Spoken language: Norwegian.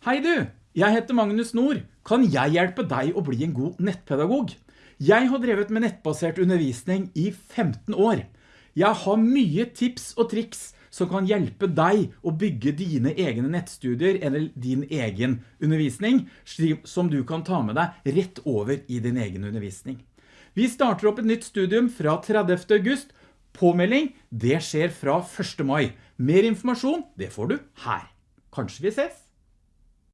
Hei du, jeg heter Magnus Nord. Kan jeg hjelpe deg å bli en god nettpedagog? Jeg har drevet med nettbasert undervisning i 15 år. Jeg har mye tips og triks som kan hjelpe deg å bygge dine egne nettstudier eller din egen undervisning, som du kan ta med deg rett over i din egen undervisning. Vi starter opp et nytt studium fra 30. august. Påmelding, det skjer fra 1. mai. Mer informasjon, det får du her. Kanskje vi ses?